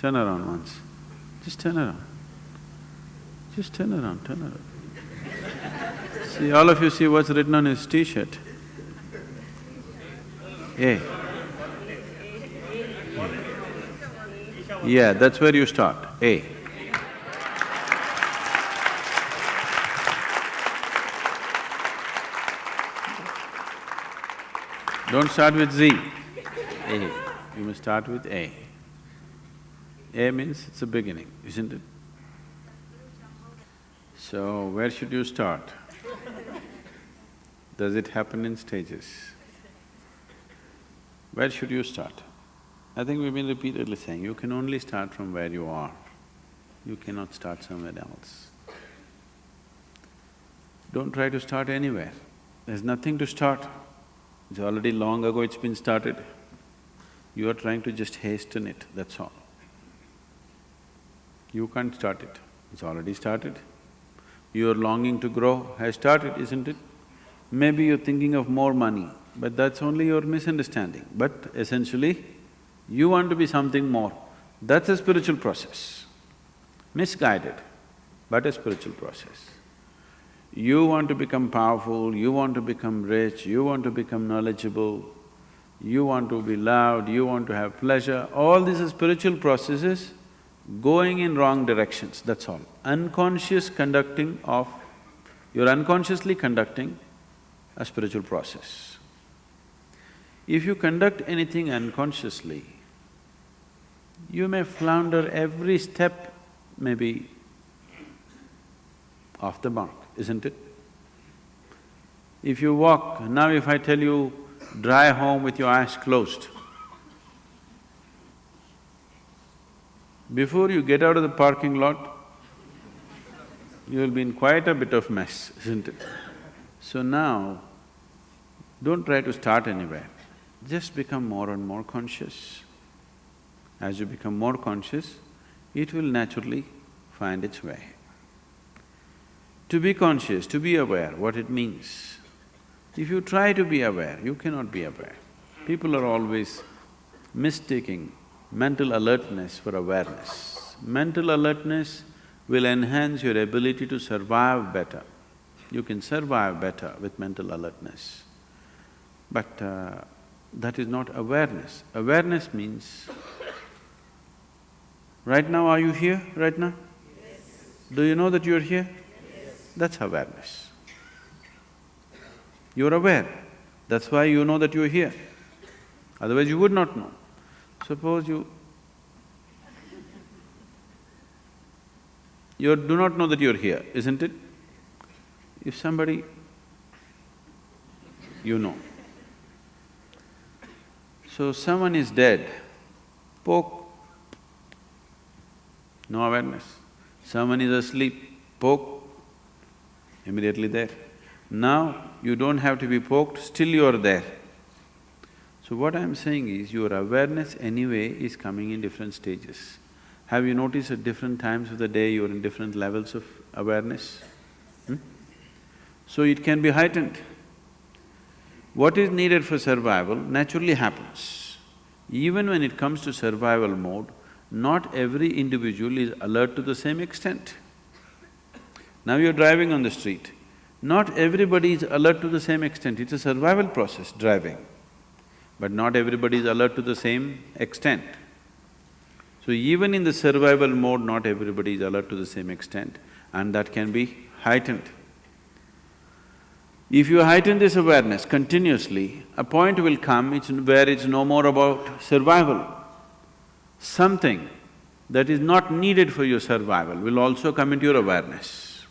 Turn around once. Just turn around. Just turn around, turn around. see, all of you see what's written on his t-shirt? A. Yeah, that's where you start, A. Don't start with Z, A. You must start with A. A means it's a beginning, isn't it? So, where should you start? Does it happen in stages? Where should you start? I think we've been repeatedly saying, you can only start from where you are. You cannot start somewhere else. Don't try to start anywhere. There's nothing to start. It's already long ago it's been started. You are trying to just hasten it, that's all. You can't start it, it's already started. Your longing to grow has started, isn't it? Maybe you're thinking of more money, but that's only your misunderstanding. But essentially, you want to be something more. That's a spiritual process. Misguided, but a spiritual process. You want to become powerful, you want to become rich, you want to become knowledgeable, you want to be loved, you want to have pleasure, all these are spiritual processes going in wrong directions, that's all. Unconscious conducting of… you're unconsciously conducting a spiritual process. If you conduct anything unconsciously, you may flounder every step, maybe off the mark isn't it? If you walk, now if I tell you, drive home with your eyes closed, before you get out of the parking lot, you'll be in quite a bit of mess, isn't it? So now, don't try to start anywhere, just become more and more conscious. As you become more conscious, it will naturally find its way. To be conscious, to be aware, what it means. If you try to be aware, you cannot be aware. People are always mistaking mental alertness for awareness. Mental alertness will enhance your ability to survive better. You can survive better with mental alertness. But uh, that is not awareness. Awareness means, right now are you here, right now? Yes. Do you know that you're here? That's awareness. You're aware, that's why you know that you're here. Otherwise you would not know. Suppose you… You do not know that you're here, isn't it? If somebody… you know. So someone is dead, poke, no awareness. Someone is asleep, poke, immediately there. Now, you don't have to be poked, still you are there. So what I'm saying is, your awareness anyway is coming in different stages. Have you noticed at different times of the day you're in different levels of awareness? Hmm? So it can be heightened. What is needed for survival naturally happens. Even when it comes to survival mode, not every individual is alert to the same extent. Now you're driving on the street, not everybody is alert to the same extent, it's a survival process, driving. But not everybody is alert to the same extent. So even in the survival mode, not everybody is alert to the same extent and that can be heightened. If you heighten this awareness continuously, a point will come it's where it's no more about survival. Something that is not needed for your survival will also come into your awareness.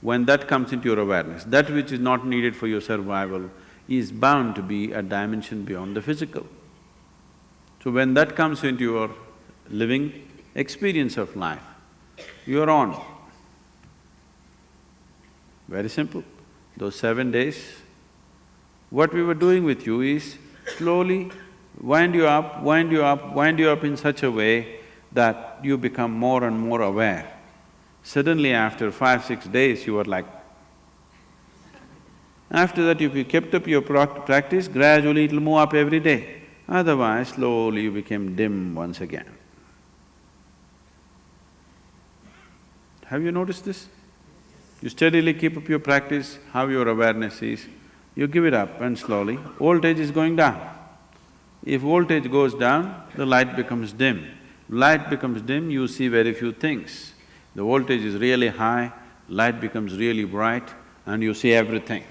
When that comes into your awareness, that which is not needed for your survival is bound to be a dimension beyond the physical. So when that comes into your living experience of life, you're on. Very simple. Those seven days, what we were doing with you is slowly wind you up, wind you up, wind you up in such a way that you become more and more aware. Suddenly after five, six days, you are like, after that if you kept up your practice, gradually it'll move up every day. Otherwise, slowly you became dim once again. Have you noticed this? You steadily keep up your practice, how your awareness is, you give it up and slowly, voltage is going down. If voltage goes down, the light becomes dim. Light becomes dim, you see very few things. The voltage is really high, light becomes really bright and you see everything.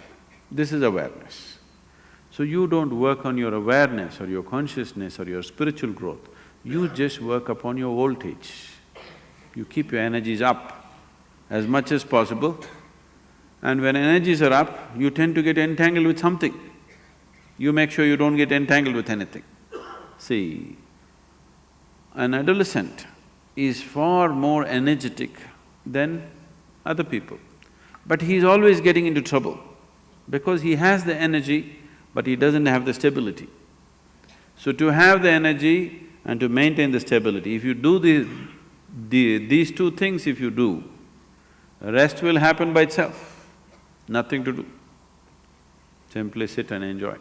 This is awareness. So you don't work on your awareness or your consciousness or your spiritual growth, you just work upon your voltage. You keep your energies up as much as possible and when energies are up, you tend to get entangled with something. You make sure you don't get entangled with anything. See, an adolescent is far more energetic than other people. But he's always getting into trouble because he has the energy, but he doesn't have the stability. So to have the energy and to maintain the stability, if you do the, the, these two things if you do, rest will happen by itself, nothing to do. Simply sit and enjoy.